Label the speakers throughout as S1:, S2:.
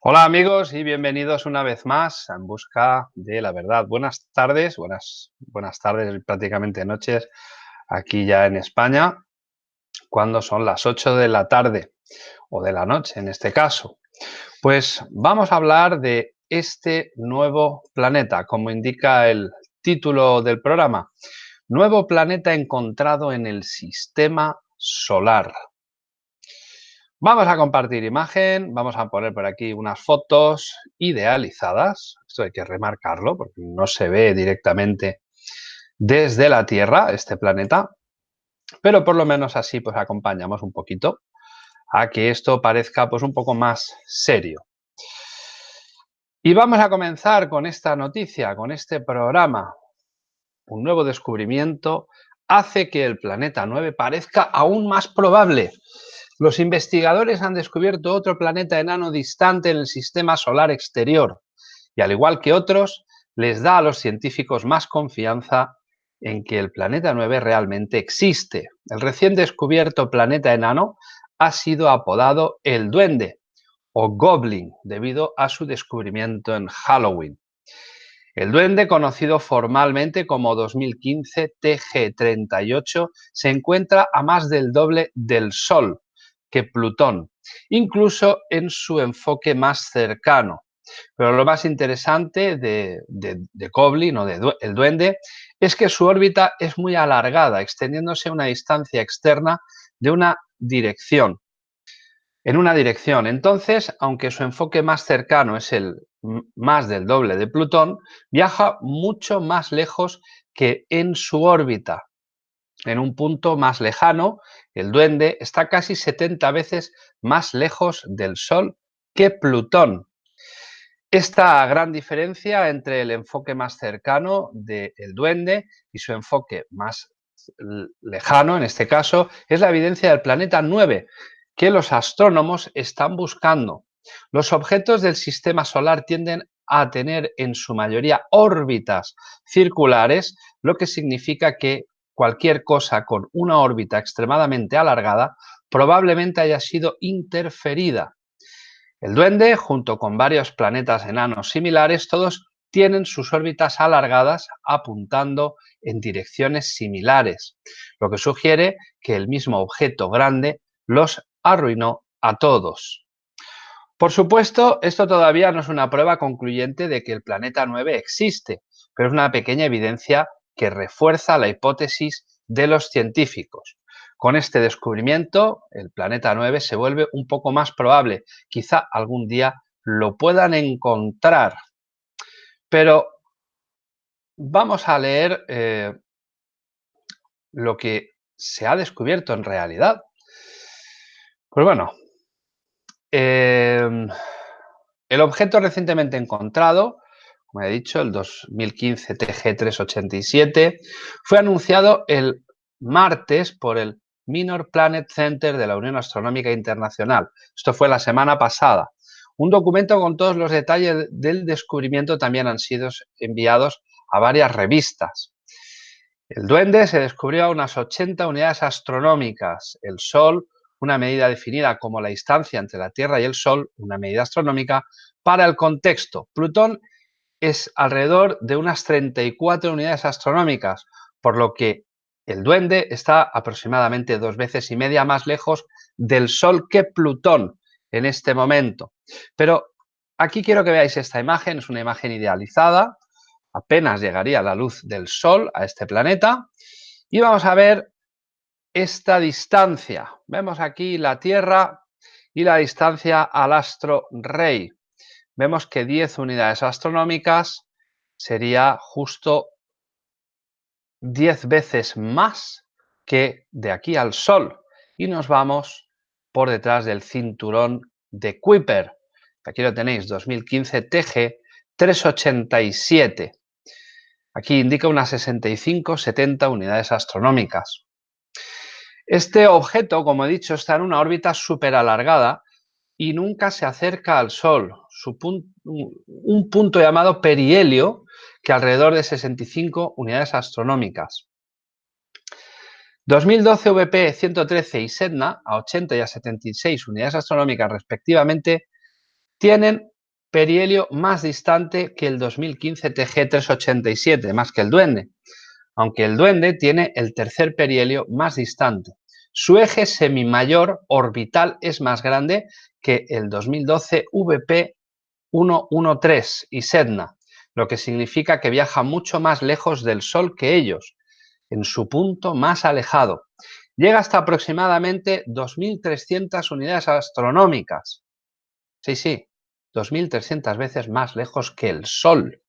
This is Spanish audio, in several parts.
S1: Hola amigos y bienvenidos una vez más En Busca de la Verdad. Buenas tardes, buenas, buenas tardes, prácticamente noches, aquí ya en España, cuando son las 8 de la tarde, o de la noche en este caso. Pues vamos a hablar de este nuevo planeta, como indica el título del programa. Nuevo planeta encontrado en el sistema solar. Vamos a compartir imagen, vamos a poner por aquí unas fotos idealizadas. Esto hay que remarcarlo porque no se ve directamente desde la Tierra este planeta. Pero por lo menos así pues acompañamos un poquito a que esto parezca pues un poco más serio. Y vamos a comenzar con esta noticia, con este programa. Un nuevo descubrimiento hace que el planeta 9 parezca aún más probable. Los investigadores han descubierto otro planeta enano distante en el sistema solar exterior y al igual que otros, les da a los científicos más confianza en que el planeta 9 realmente existe. El recién descubierto planeta enano ha sido apodado el Duende o Goblin debido a su descubrimiento en Halloween. El Duende, conocido formalmente como 2015 TG38, se encuentra a más del doble del Sol, que Plutón, incluso en su enfoque más cercano. Pero lo más interesante de, de, Goblin o de el Duende es que su órbita es muy alargada, extendiéndose a una distancia externa de una dirección. En una dirección. Entonces, aunque su enfoque más cercano es el más del doble de Plutón, viaja mucho más lejos que en su órbita. En un punto más lejano, el duende está casi 70 veces más lejos del Sol que Plutón. Esta gran diferencia entre el enfoque más cercano del duende y su enfoque más lejano, en este caso, es la evidencia del planeta 9, que los astrónomos están buscando. Los objetos del sistema solar tienden a tener en su mayoría órbitas circulares, lo que significa que cualquier cosa con una órbita extremadamente alargada probablemente haya sido interferida. El Duende, junto con varios planetas enanos similares, todos tienen sus órbitas alargadas apuntando en direcciones similares, lo que sugiere que el mismo objeto grande los arruinó a todos. Por supuesto, esto todavía no es una prueba concluyente de que el planeta 9 existe, pero es una pequeña evidencia que refuerza la hipótesis de los científicos. Con este descubrimiento, el planeta 9 se vuelve un poco más probable. Quizá algún día lo puedan encontrar. Pero vamos a leer eh, lo que se ha descubierto en realidad. Pues bueno, em, el objeto recientemente encontrado como he dicho, el 2015 TG387, fue anunciado el martes por el Minor Planet Center de la Unión Astronómica Internacional. Esto fue la semana pasada. Un documento con todos los detalles del descubrimiento también han sido enviados a varias revistas. El duende se descubrió a unas 80 unidades astronómicas. El Sol, una medida definida como la distancia entre la Tierra y el Sol, una medida astronómica, para el contexto. Plutón es alrededor de unas 34 unidades astronómicas, por lo que el Duende está aproximadamente dos veces y media más lejos del Sol que Plutón en este momento. Pero aquí quiero que veáis esta imagen, es una imagen idealizada, apenas llegaría la luz del Sol a este planeta, y vamos a ver esta distancia. Vemos aquí la Tierra y la distancia al astro rey vemos que 10 unidades astronómicas sería justo 10 veces más que de aquí al Sol. Y nos vamos por detrás del cinturón de Kuiper. Aquí lo tenéis, 2015 TG 387. Aquí indica unas 65-70 unidades astronómicas. Este objeto, como he dicho, está en una órbita súper alargada y nunca se acerca al Sol. Su un punto llamado perihelio, que alrededor de 65 unidades astronómicas. 2012 VP 113 y SEDNA, a 80 y a 76 unidades astronómicas respectivamente, tienen perihelio más distante que el 2015 TG387, más que el Duende, aunque el Duende tiene el tercer perihelio más distante. Su eje semimayor orbital es más grande que el 2012 VP113 y Sedna, lo que significa que viaja mucho más lejos del Sol que ellos, en su punto más alejado. Llega hasta aproximadamente 2.300 unidades astronómicas. Sí, sí, 2.300 veces más lejos que el Sol.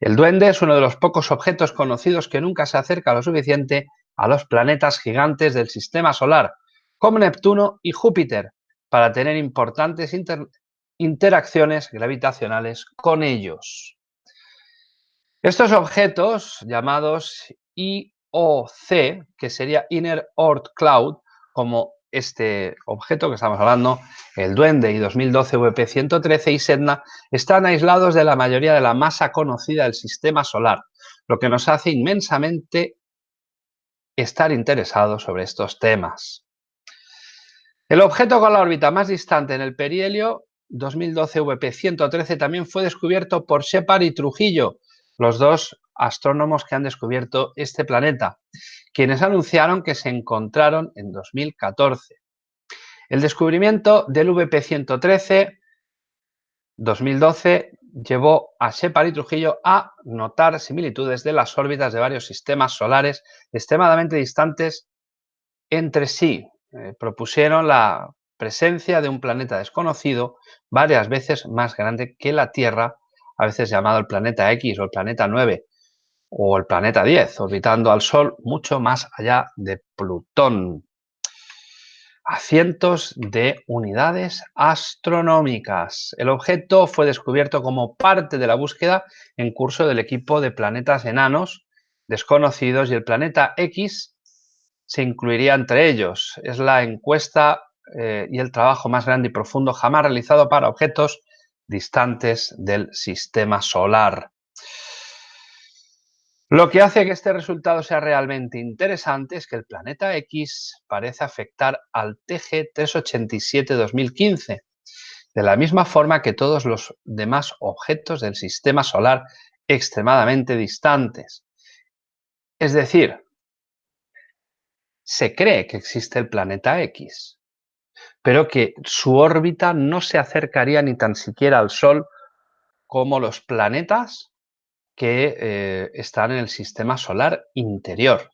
S1: El Duende es uno de los pocos objetos conocidos que nunca se acerca lo suficiente a los planetas gigantes del Sistema Solar, como Neptuno y Júpiter, para tener importantes interacciones gravitacionales con ellos. Estos objetos, llamados IOC, que sería Inner Oort Cloud, como este objeto que estamos hablando, el Duende y 2012 VP113 y Sedna, están aislados de la mayoría de la masa conocida del Sistema Solar, lo que nos hace inmensamente estar interesados sobre estos temas. El objeto con la órbita más distante en el perihelio 2012 VP113 también fue descubierto por Shepard y Trujillo, los dos astrónomos que han descubierto este planeta, quienes anunciaron que se encontraron en 2014. El descubrimiento del VP113 2012 llevó a Shepard y Trujillo a notar similitudes de las órbitas de varios sistemas solares extremadamente distantes entre sí. Eh, propusieron la presencia de un planeta desconocido varias veces más grande que la Tierra, a veces llamado el planeta X o el planeta 9 o el planeta 10, orbitando al Sol mucho más allá de Plutón a cientos de unidades astronómicas. El objeto fue descubierto como parte de la búsqueda en curso del equipo de planetas enanos desconocidos y el planeta X se incluiría entre ellos. Es la encuesta eh, y el trabajo más grande y profundo jamás realizado para objetos distantes del sistema solar. Lo que hace que este resultado sea realmente interesante es que el planeta X parece afectar al TG387-2015, de la misma forma que todos los demás objetos del sistema solar extremadamente distantes. Es decir, se cree que existe el planeta X, pero que su órbita no se acercaría ni tan siquiera al Sol como los planetas que eh, están en el sistema solar interior.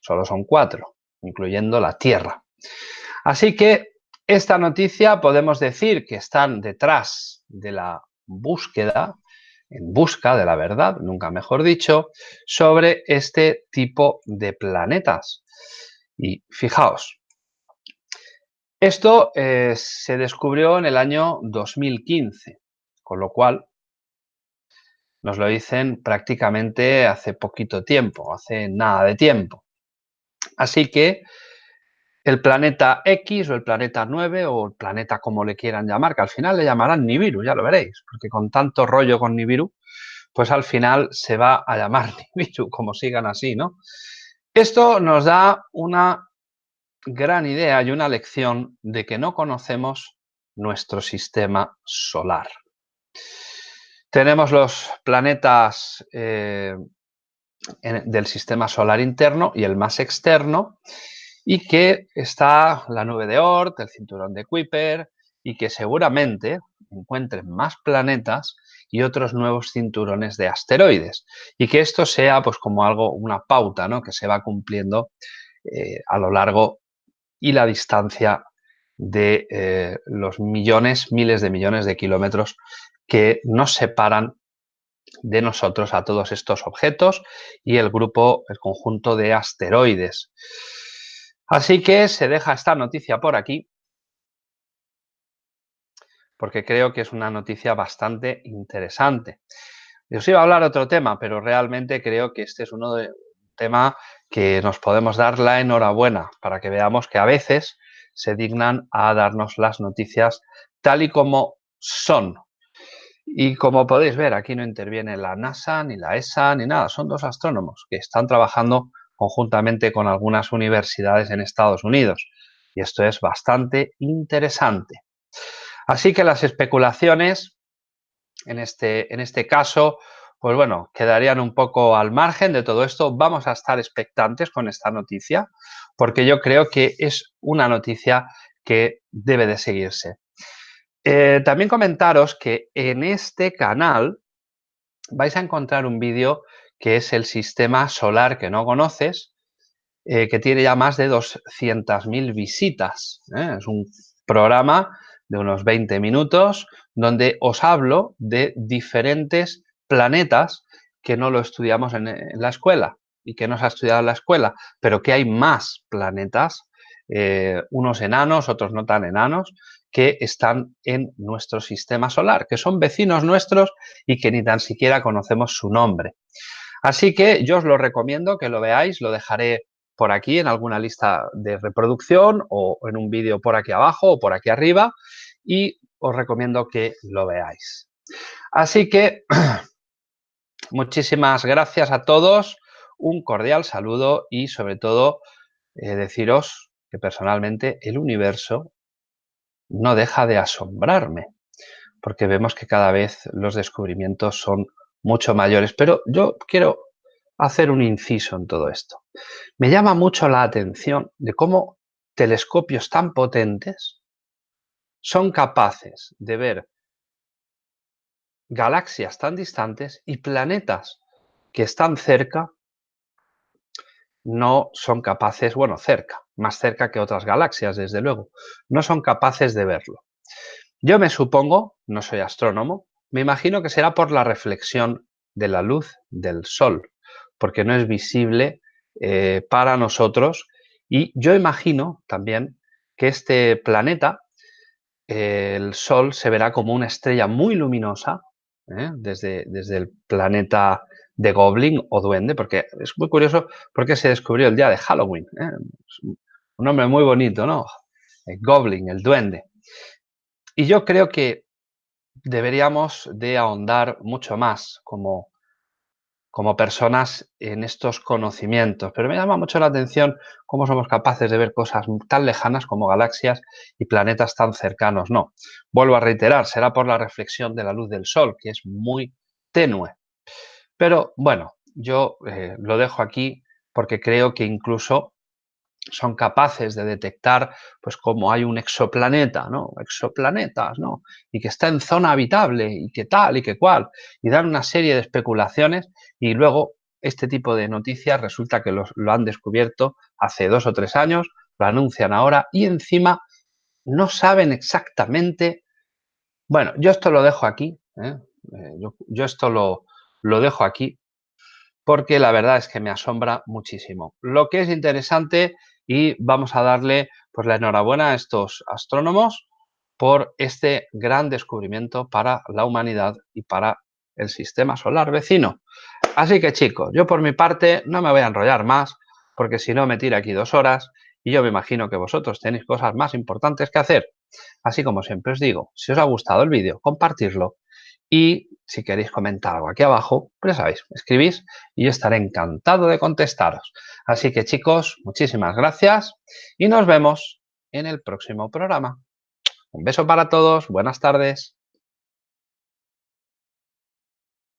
S1: Solo son cuatro, incluyendo la Tierra. Así que esta noticia podemos decir que están detrás de la búsqueda, en busca de la verdad, nunca mejor dicho, sobre este tipo de planetas. Y fijaos, esto eh, se descubrió en el año 2015, con lo cual nos lo dicen prácticamente hace poquito tiempo, hace nada de tiempo. Así que el planeta X o el planeta 9 o el planeta como le quieran llamar, que al final le llamarán Nibiru, ya lo veréis, porque con tanto rollo con Nibiru, pues al final se va a llamar Nibiru, como sigan así, ¿no? Esto nos da una gran idea y una lección de que no conocemos nuestro sistema solar. Tenemos los planetas eh, del sistema solar interno y el más externo, y que está la nube de Oort, el cinturón de Kuiper, y que seguramente encuentren más planetas y otros nuevos cinturones de asteroides. Y que esto sea pues como algo, una pauta, ¿no? Que se va cumpliendo eh, a lo largo y la distancia de eh, los millones, miles de millones de kilómetros que nos separan de nosotros a todos estos objetos y el grupo, el conjunto de asteroides. Así que se deja esta noticia por aquí porque creo que es una noticia bastante interesante. Yo os iba a hablar otro tema, pero realmente creo que este es uno de tema que nos podemos dar la enhorabuena para que veamos que a veces se dignan a darnos las noticias tal y como son, y como podéis ver, aquí no interviene la NASA, ni la ESA, ni nada. Son dos astrónomos que están trabajando conjuntamente con algunas universidades en Estados Unidos. Y esto es bastante interesante. Así que las especulaciones, en este, en este caso, pues bueno, quedarían un poco al margen de todo esto. Vamos a estar expectantes con esta noticia, porque yo creo que es una noticia que debe de seguirse. Eh, también comentaros que en este canal vais a encontrar un vídeo que es el sistema solar que no conoces, eh, que tiene ya más de 200.000 visitas. ¿eh? Es un programa de unos 20 minutos donde os hablo de diferentes planetas que no lo estudiamos en, la escuela y que no se ha estudiado en la escuela, pero que hay más planetas, unos enanos, otros no tan enanos, que están en nuestro sistema solar, que son vecinos nuestros y que ni tan siquiera conocemos su nombre. Así que yo os lo recomiendo que lo veáis, lo dejaré por aquí en alguna lista de reproducción o en un vídeo por aquí abajo o por aquí arriba y os recomiendo que lo veáis. Así que muchísimas gracias a todos, un cordial saludo y sobre todo eh, deciros que personalmente el universo no deja de asombrarme, porque vemos que cada vez los descubrimientos son mucho mayores. Pero yo quiero hacer un inciso en todo esto. Me llama mucho la atención de cómo telescopios tan potentes son capaces de ver galaxias tan distantes y planetas que están cerca no son capaces, bueno, cerca, más cerca que otras galaxias, desde luego, no son capaces de verlo. Yo me supongo, no soy astrónomo, me imagino que será por la reflexión de la luz del Sol, porque no es visible eh, para nosotros y yo imagino también que este planeta, el Sol, se verá como una estrella muy luminosa ¿eh? desde, desde el planeta de Goblin o Duende, porque es muy curioso porque se descubrió el día de Halloween. ¿eh? Un nombre muy bonito, ¿no? El Goblin, el Duende. Y yo creo que deberíamos de ahondar mucho más como, como personas en estos conocimientos. Pero me llama mucho la atención cómo somos capaces de ver cosas tan lejanas como galaxias y planetas tan cercanos. No, vuelvo a reiterar, será por la reflexión de la luz del Sol, que es muy tenue. Pero bueno, yo eh, lo dejo aquí porque creo que incluso son capaces de detectar pues como hay un exoplaneta, ¿no? Exoplanetas, ¿no? Y que está en zona habitable y que tal y que cual. Y dan una serie de especulaciones y luego este tipo de noticias resulta que lo han descubierto hace dos o tres años, lo anuncian ahora y encima no saben exactamente... Bueno, yo esto lo dejo aquí, ¿eh? Eh, yo esto lo, lo dejo aquí porque la verdad es que me asombra muchísimo. Lo que es interesante y vamos a darle pues la enhorabuena a estos astrónomos por este gran descubrimiento para la humanidad y para el sistema solar vecino. Así que chicos, yo por mi parte no me voy a enrollar más porque si no me tira aquí dos horas y yo me imagino que vosotros tenéis cosas más importantes que hacer. Así como siempre os digo, si os ha gustado el vídeo, compartirlo y si queréis comentar algo aquí abajo, pues ya sabéis, escribís y yo estaré encantado de contestaros. Así que chicos, muchísimas gracias y nos vemos en el próximo programa. Un beso para todos, buenas tardes.